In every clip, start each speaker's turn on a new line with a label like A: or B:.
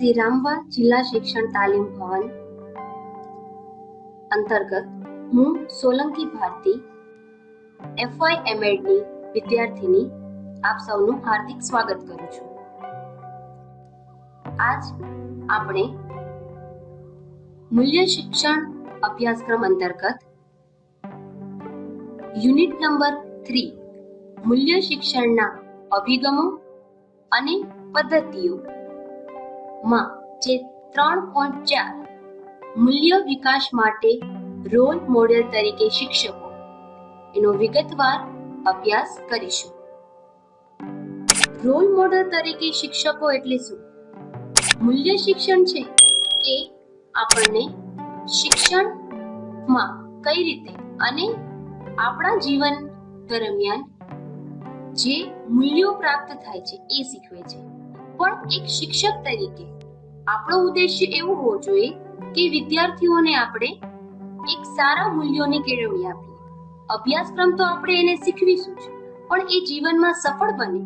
A: શ્રી રામવા જિલ્લા શિક્ષણ તાલીમ ભવન અંતર્ગત હું સોલંકી ભારતી એફવાય એમએડની વિદ્યાર્થીની આપ સૌનું હાર્દિક સ્વાગત કરું છું. આજ આપણે મૂલ્ય શિક્ષણ અભ્યાસક્રમ અંતર્ગત યુનિટ નંબર થ્રી મૂલ્ય શિક્ષણના અભિગમો અને પદ્ધતિઓ માં, જે ત્રણ પોઈન્ટ ચાર મૂલ્ય વિકાસ માટે રોલ મોડેલ તરીકે શિક્ષકો. એનો વિગતવાર અભ્યાસ કરીશું. રોલ મોડેલ તરીકે શિક્ષકો એટલે શું? મૂલ્ય શિક્ષણ છે એ આપણને શિક્ષણમાં કઈ રીતે અને આપણા જીવન દરમિયાન જે મૂલ્યો પ્રાપ્ત થાય છે એ શીખવે છે. પણ એક શિક્ષક તરીકે. આપણો ઉદ્દેશ્ય એવું હોવો જોઈએ કે વિદ્યાર્થીઓને આપણે એક સારા મૂલ્યોની કેળવણી આપીએ. અભ્યાસક્રમ તો આપણે એને શીખવીશું જ, પણ એ જીવનમાં સફળ બને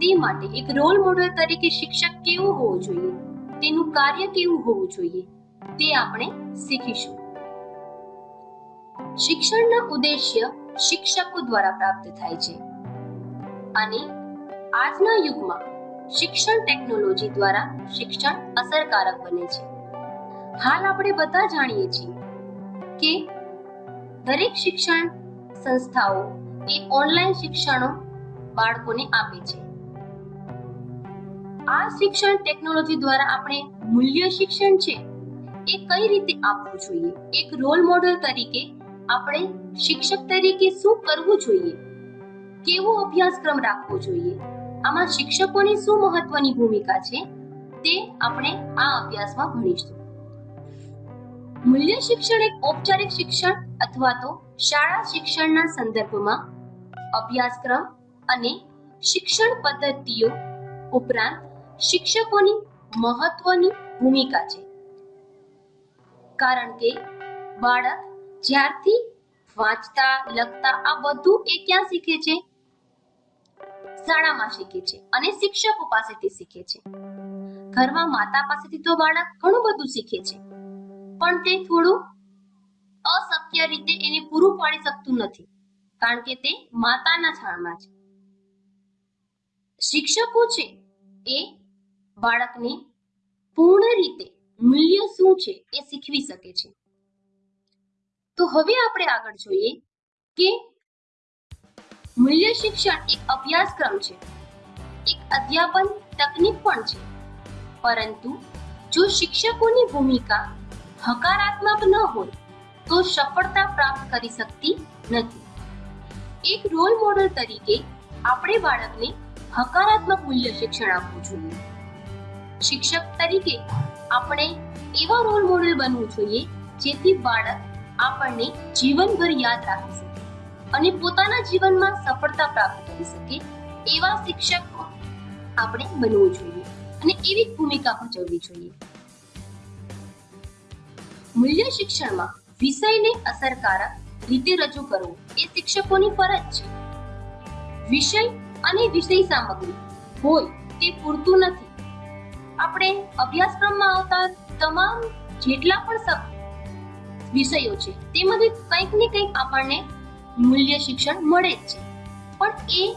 A: તે માટે એક રોલ મોડેલ તરીકે શિક્ષક કેવો હોવો જોઈએ, તેનું કાર્ય કેવું હોવું જોઈએ, તે આપણે શીખીશું. શિક્ષણના ઉદ્દેશ્ય શિક્ષકો દ્વારા પ્રાપ્ત થાય છે. અને આજના યુગમાં શિક્ષણ ટેકનોલોજી દ્વારા શિક્ષણ અસરકારક બને છે. હાલ આપણે બધા જાણીએ છીએ કે દરેક શિક્ષણ સંસ્થાઓ એ ઓનલાઈન શિક્ષણો બાળકોને આપે છે. આ શિક્ષણ ટેકનોલોજી દ્વારા આપણે મૂલ્ય શિક્ષણ છે એ કઈ રીતે આપવું જોઈએ? એક રોલ મોડેલ તરીકે આપણે શિક્ષક તરીકે શું કરવું જોઈએ? કેવો અભ્યાસક્રમ રાખવો જોઈએ? આમાં શિક્ષકોની શું મહત્વની ભૂમિકા છે તે આપણે આ અભ્યાસમાં ભણીશું. મૂલ્ય શિક્ષણ એક ઔપચારિક શિક્ષણ અથવા તો શાળા શિક્ષણના સંદર્ભમાં અભ્યાસક્રમ અને શિક્ષણ પદ્ધતિઓ ઉપરાંત શિક્ષકોની મહત્વની ભૂમિકા છે. કારણ કે બાળક જ્યારથી વાંચતા લખતા આ બધું એ ક્યાં શીખે છે? શાળામાં શીખે છે અને શિક્ષકો પાસેથી શીખે છે. ઘરમાં માતા પાસેથી તો બાળક ઘણું બધું શીખે છે. પણ તે થોડું અશક્ય રીતે એને પૂરું પાડી શકતું નથી, કારણ કે તે માતાના છાણમાં છે. શિક્ષકો છે એ બાળકને પૂર્ણ રીતે મૂલ્ય શું છે એ શીખવી શકે છે. તો હવે આપણે આગળ જોઈએ કે મૂલ્ય શિક્ષણ એક અભ્યાસક્રમ છે. એક અધ્યાપન તકનીક પણ છે. પરંતુ જો શિક્ષકોની ભૂમિકા હકારાત્મક ન હોય, તો સફળતા પ્રાપ્ત કરી શકતી નથી. એક રોલ મોડલ તરીકે આપણે બાળકને હકારાત્મક મૂલ્ય શિક્ષણ આપવું જોઈએ. શિક્ષક તરીકે આપણે એવા રોલ મોડલ બનવું જોઈએ, જેથી બાળક આપણને જીવનભર યાદ રાખી શકે. અને પોતાના જીવનમાં સફળતા પ્રાપ્ત કરી શકે એવા શિક્ષક આપણે બનવું જોઈએ અને એવી ભૂમિકા ભજવવી જોઈએ. મૂલ્ય શિક્ષણમાં વિષયને અસરકારક રીતે રજૂ કરવો એ શિક્ષકોની ફરજ છે. વિષય અને વિષય સામગ્રી હોય તે પૂરતું નથી. આપણે અભ્યાસક્રમમાં આવતા તમામ જેટલા પણ વિષયો છે, તેમાંથી કંઈક ને કંઈક આપણને મૂલ્ય શિક્ષણ મળે જ છે. પણ એ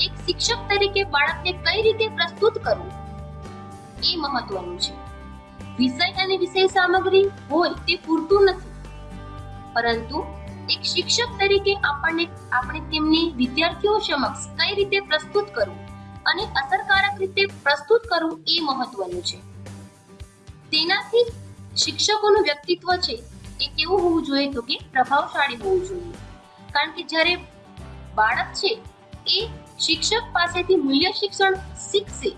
A: એક શિક્ષક તરીકે બાળકને કઈ રીતે પ્રસ્તુત કરવું? એ મહત્વનું છે. વિષય અને વિષય સામગ્રી હોય તે પૂરતું નથી. પરંતુ એક શિક્ષક તરીકે આપણને, આપણે તેમની વિદ્યાર્થીઓ સમક્ષ કઈ રીતે પ્રસ્તુત કરવું અને અસરકારક રીતે પ્રસ્તુત કરવું એ મહત્વનું છે. તેનાથી શિક્ષકોનું વ્યક્તિત્વ છે એ કેવું હોવું જોઈએ તો કે પ્રભાવશાળી હોવું જોઈએ. કારણ કે જ્યારે બાળક છે, એ શિક્ષક પાસેથી મૂલ્ય શિક્ષણ શીખશે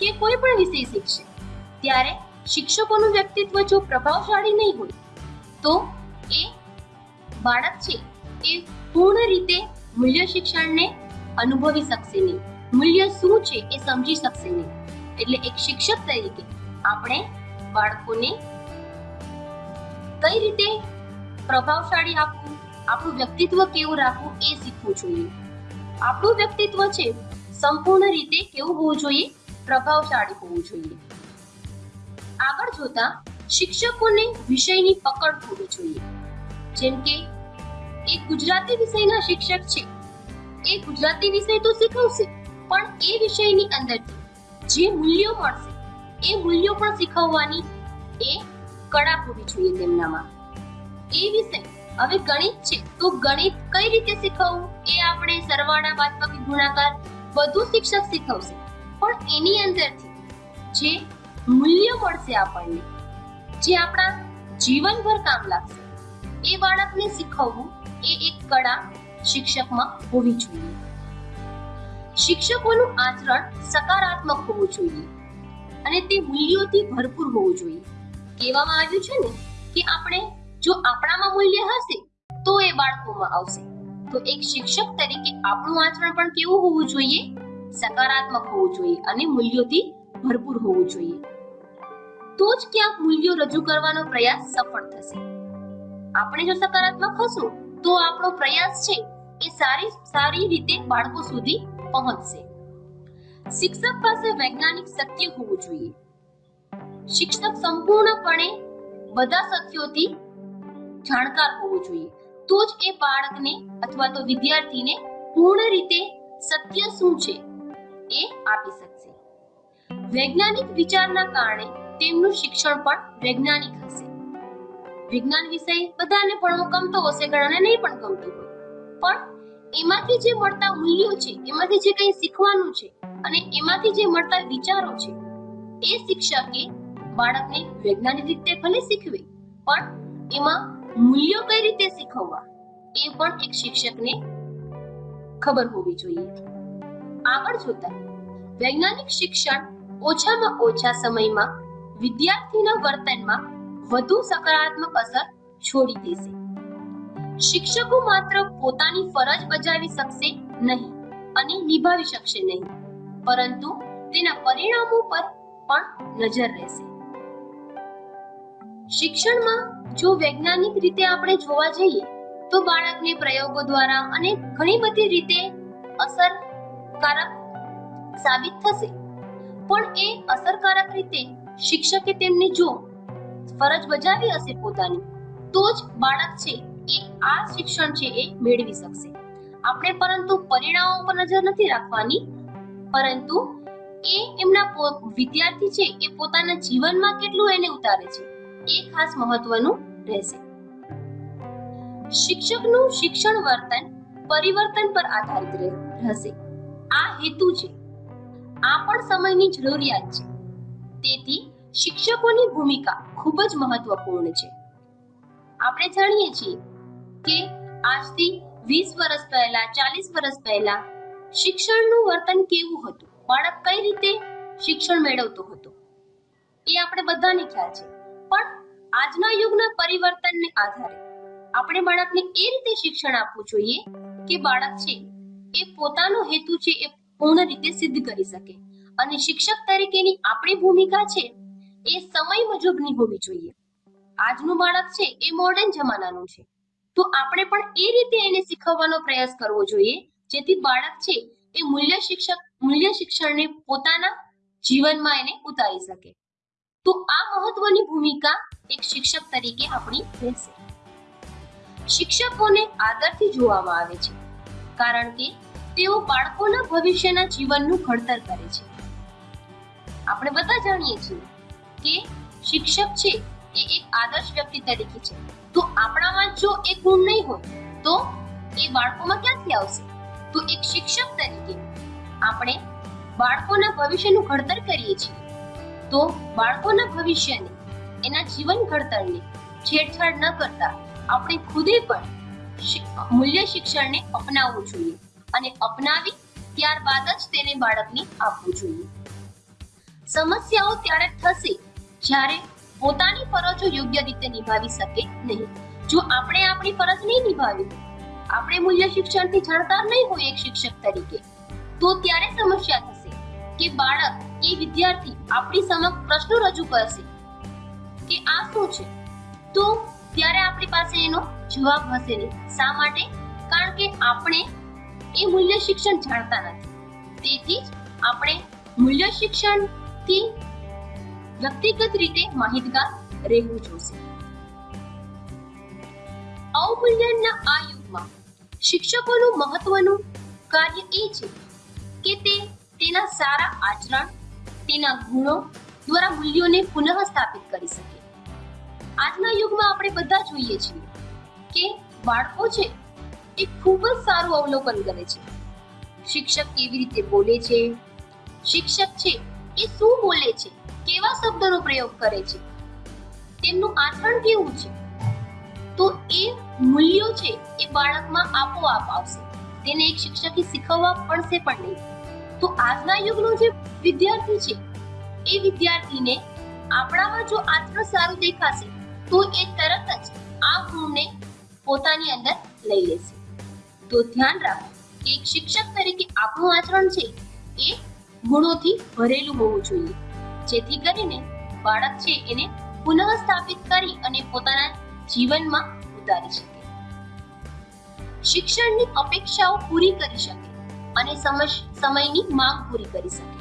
A: કે કોઈ પણ વિષય શીખશે, ત્યારે શિક્ષકોનું વ્યક્તિત્વ જો પ્રભાવશાળી નહીં હોય, તો એ બાળક છે, એ પૂર્ણ રીતે મૂલ્ય શિક્ષણને અનુભવી શકશે નહીં. મૂલ્ય શું છે, એ સમજી શકશે નહીં. એટલે એક શિક્ષક તરીકે આપણે બાળકોને કઈ રીતે પ્રભાવશાળી આપવું? આપણું વ્યક્તિત્વ કેવું રાખવું એ શીખવું જોઈએ. આપણું વ્યક્તિત્વ છે સંપૂર્ણ રીતે કેવું હોવું જોઈએ, પ્રભાવશાળી હોવું જોઈએ. આગળ જોતા શિક્ષકોને વિષયની પકડ હોવી જોઈએ. જેમ કે એક ગુજરાતી વિષયના શિક્ષક છે. એ ગુજરાતી વિષય તો શીખવશે, પણ એ વિષયની અંદરથી જે મૂલ્યો મળશે, એ મૂલ્યો પણ શીખવવાની એ કળા હોવી જોઈએ તેમનામાં. એ વિષય હવે ગણિત છે. તો ગણિત કઈ રીતે શીખવવું? એ આપણે સરવાળા બાદબાકી ગુણાકાર બધું શિક્ષક શીખવશે. પણ એની અંદરથી જે મૂલ્ય મળશે આપણને, જે આપણા જીવનભર કામ લાગશે, એ બાળકને શીખવવું એ એક કળા શિક્ષકમાં હોવી જોઈએ. શિક્ષકોનું આચરણ સકારાત્મક હોવું જોઈએ અને તે મૂલ્યોથી ભરપૂર હોવું જોઈએ. કહેવામાં આવ્યું છે ને કે આપણે જો આપણામાં મૂલ્ય હશે, તો એ બાળકોમાં આવશે. તો એક શિક્ષક તરીકે આપણું આચરણ પણ કેવું હોવું જોઈએ? સકારાત્મક હોવું જોઈએ અને મૂલ્યોથી ભરપૂર હોવું જોઈએ. તો જ ક્યાંક મૂલ્યો રજૂ કરવાનો પ્રયાસ સફળ થશે. આપણે જો સકારાત્મક હશું, તો આપણો પ્રયાસ છે એ સારી સારી રીતે બાળકો સુધી પહોંચશે. શિક્ષક પાસે વૈજ્ઞાનિક સત્ય હોવું જોઈએ. શિક્ષક સંપૂર્ણપણે બધા સત્યોથી જાણકાર હોવો જોઈએ. તો જ એ બાળકને અથવા તો વિદ્યાર્થીને પૂર્ણ રીતે સત્ય શું છે એ આપી શકશે. વૈજ્ઞાનિક વિચારના કારણે તેમનું શિક્ષણ પણ વૈજ્ઞાનિક હશે. વિજ્ઞાન વિષય બધાને ભણવો ગમતો હશે, ઘણાને નહીં પણ ગમતું હોય. પણ એમાંથી જે મળતા મૂલ્યો છે, એમાંથી જે કંઈ શીખવાનું છે અને એમાંથી જે મળતા વિચારો છે, એ શિક્ષકે બાળકને વૈજ્ઞાનિક રીતે ભલે શીખવે, પણ એમાં મૂલ્યો કઈ રીતે શીખવવા? એ પણ એક શિક્ષકને ખબર હોવી જોઈએ. આગળ જોતા, વૈજ્ઞાનિક શિક્ષણ ઓછામાં ઓછા સમયમાં વિદ્યાર્થીના વર્તનમાં વધુ સકારાત્મક અસર છોડી દેશે. શિક્ષકો માત્ર પોતાની ફરજ બજાવી શકશે નહીં અને નિભાવી શકશે નહીં, પરંતુ તેના પરિણામો પર પણ નજર રહેશે. શિક્ષણમાં જો વૈજ્ઞાનિક રીતે આપણે જોવા જઈએ, તો બાળકને પ્રયોગો દ્વારા અને ઘણી બધી રીતે અસરકારક સાબિત થશે. પણ એ અસરકારક રીતે શિક્ષકે તેમને જો ફરજ બજાવી હશે પોતાની, તો જ બાળક છે એ આ શિક્ષણ છે એ મેળવી શકશે. આપણે પરંતુ પરિણામો પર નજર નથી રાખવાની, પરંતુ એ એમના વિદ્યાર્થી છે એ પોતાના જીવનમાં કેટલું એને ઉતારે છે. એ ખાસ મહત્વનું રહેશે. શિક્ષકનું શિક્ષણ વર્તન પરિવર્તન પર આધારિત રહેશે. આ હેતુ છે. આ પણ સમયની જરૂરિયાત છે. તેથી શિક્ષકોની ભૂમિકા ખૂબ જ મહત્વપૂર્ણ છે. આપણે જાણીએ છીએ કે આજથી વીસ વર્ષ પહેલા, ચાલીસ વર્ષ પહેલા શિક્ષણનું વર્તન કેવું હતું? બાળક કઈ રીતે શિક્ષણ મેળવતો હતો? એ આપણે બધાને ખ્યાલ છે. પણ આજના યુગના પરિવર્તનને આધારે આપણે બાળકને એ રીતે શિક્ષણ આપવું જોઈએ કે બાળક છે એ પોતાનો હેતુ છે એ પૂર્ણ રીતે સિદ્ધ કરી શકે. અને શિક્ષક તરીકેની આપણી ભૂમિકા છે એ સમય મુજબની હોવી જોઈએ. આજનું બાળક છે એ મોડર્ન જમાનાનું છે. તો આપણે પણ એ રીતે એને શીખવવાનો પ્રયાસ કરવો જોઈએ, જેથી બાળક છે એ મૂલ્ય શિક્ષક, મૂલ્ય શિક્ષણને પોતાના જીવનમાં એને ઉતારી શકે. તો આ મહત્વની ભૂમિકા એક શિક્ષક તરીકે આપણી રહેશે. શિક્ષકોને આદરથી જોવામાં આવે છે, કારણ કે તેઓ બાળકોના ભવિષ્યના જીવનનું ઘડતર કરે છે. આપણે બધા જાણીએ છીએ કે શિક્ષક છે એ એક આદર્શ વ્યક્તિ તરીકે છે. તો આપણામાં જો એ ગુણ નહીં હોય, તો એ બાળકોમાં ક્યાંથી આવશે? તો એક શિક્ષક તરીકે આપણે બાળકોના ભવિષ્યનું ઘડતર કરીએ છીએ. તો બાળકોના ભવિષ્યને, એના જીવન ઘડતરને છેડછાડ ન કરતા આપણે ખુદે પણ મૂલ્ય શિક્ષણને અપનાવવું જોઈએ અને અપનાવી ત્યારબાદ જ તેને બાળકને આપવું જોઈએ. સમસ્યાઓ ત્યારે થશે જ્યારે પોતાની ફરજો યોગ્ય રીતે નિભાવી શકે નહીં. જો આપણે આપણી ફરજ નહીં નિભાવી, આપણે મૂલ્ય શિક્ષણથી જાણકાર નહીં હોય એક શિક્ષક તરીકે, તો ત્યારે સમસ્યા થશે કે બાળક કે વિદ્યાર્થી આપણી સમક્ષ પ્રશ્નો રજૂ કરશે કે આ શું છે? તો ત્યારે આપણી પાસે એનો જવાબ હશે નહીં. શા માટે? કારણ કે આપણે એ મૂલ્ય શિક્ષણ જાણતા નથી. તેથી જ આપણે મૂલ્ય શિક્ષણથી વ્યક્તિગત રીતે માહિતગાર રહેવું જોશે. અવમૂલ્યનના આ યુગમાં શિક્ષકોનું મહત્વનું કાર્ય એ છે કે તે તેના સારા આચરણ તેના ગુણો દ્વારા મૂલ્યોને પુનઃ સ્થાપિત કરી શકે. આજના યુગમાં આપણે બધા જોઈએ છીએ કે બાળકો છે એ ખૂબ જ સારું અવલોકન કરે છે. શિક્ષક કેવી રીતે બોલે છે? શિક્ષક છે એ શું બોલે છે? કેવા શબ્દોનો પ્રયોગ કરે છે? તેમનું આચરણ કેવું છે? તો એ મૂલ્યો છે એ બાળકમાં આપોઆપ આવશે. તેને એક શિક્ષકે શીખવવા પડશે પણ નહીં. તો આજના યુગનો જે વિદ્યાર્થી છે, એ વિદ્યાર્થીને આપણામાં જો આત્મ સારું દેખાશે, તો એ તરત જ આ ગુણને પોતાની અંદર લઈ લેશે. તો ધ્યાન રાખો કે એક શિક્ષક તરીકે આપણું આચરણ છે, એ ગુણોથી ભરેલું હોવું જોઈએ. જેથી કરીને બાળક છે, એને પુનઃ સ્થાપિત કરી અને પોતાના જીવનમાં ઉતારી શકે. શિક્ષણની અપેક્ષાઓ પૂરી કરી શકે. અને સમયની માંગ પૂરી કરી શકે.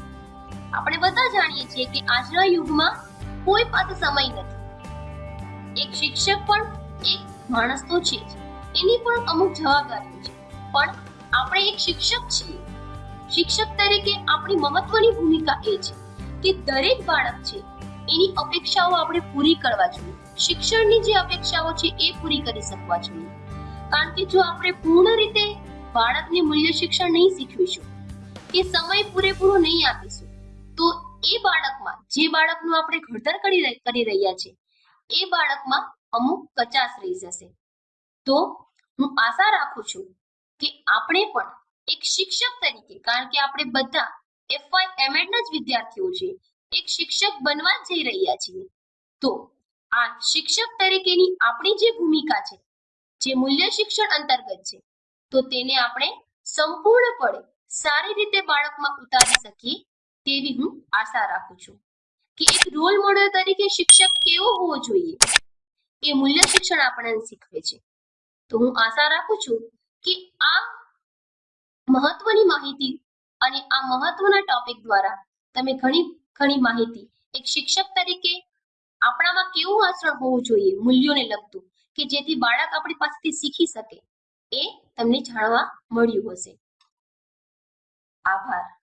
A: આપણે બધા જાણીએ છીએ કે આજના યુગમાં કોઈ પાસે સમય નથી. એક શિક્ષક પણ, એક માણસ તો છે એની પણ અમુક જવાબદારીઓ છે. પણ આપણે એક શિક્ષક છીએ. શિક્ષક તરીકે આપણી મહત્વની ભૂમિકા એ છે કે દરેક બાળક છે, એની અપેક્ષાઓ આપણે પૂરી કરવા જોઈએ. શિક્ષણની જે અપેક્ષાઓ છે એ પૂરી કરી શકવા જોઈએ. કારણ કે જો આપણે પૂર્ણ રીતે બાળકને મૂલ્ય શિક્ષણ નહીં શીખવીશું, કે સમય પૂરેપૂરો નહીં આપીશું, તો એ બાળકમાં, જે બાળકનું આપણે ઘડતર કરી રહ્યા છે, એ બાળકમાં અમુક કચાશ રહી જશે. તો હું આશા રાખું છું કે આપણે પણ એક શિક્ષક તરીકે, કારણ કે આપણે બધા એફવાય એમએડ ના જ વિદ્યાર્થીઓ છે એક શિક્ષક બનવા જઈ રહ્યા છીએ. તો આ શિક્ષક તરીકેની આપણી જે ભૂમિકા છે, જે મૂલ્ય શિક્ષણ અંતર્ગત છે તો તેને આપણે સંપૂર્ણપણે સારી રીતે બાળકમાં ઉતારી શકીએ તેવી હું આશા રાખું છું. કે એક રોલ મોડેલ તરીકે શિક્ષક કેવો હોવો જોઈએ? એ મૂલ્ય શિક્ષણ આપણને શીખવે છે. તો હું આશા રાખું છું કે આ મહત્વની માહિતી અને આ મહત્વના ટોપિક દ્વારા તમે ઘણી ઘણી માહિતી એક શિક્ષક તરીકે આપણામાં કેવું આચરણ હોવું જોઈએ, મૂલ્યોને લગતું, કે જેથી બાળક આપણી પાસેથી શીખી શકે. એ તમને જાણવા મળ્યું હશે. આભાર.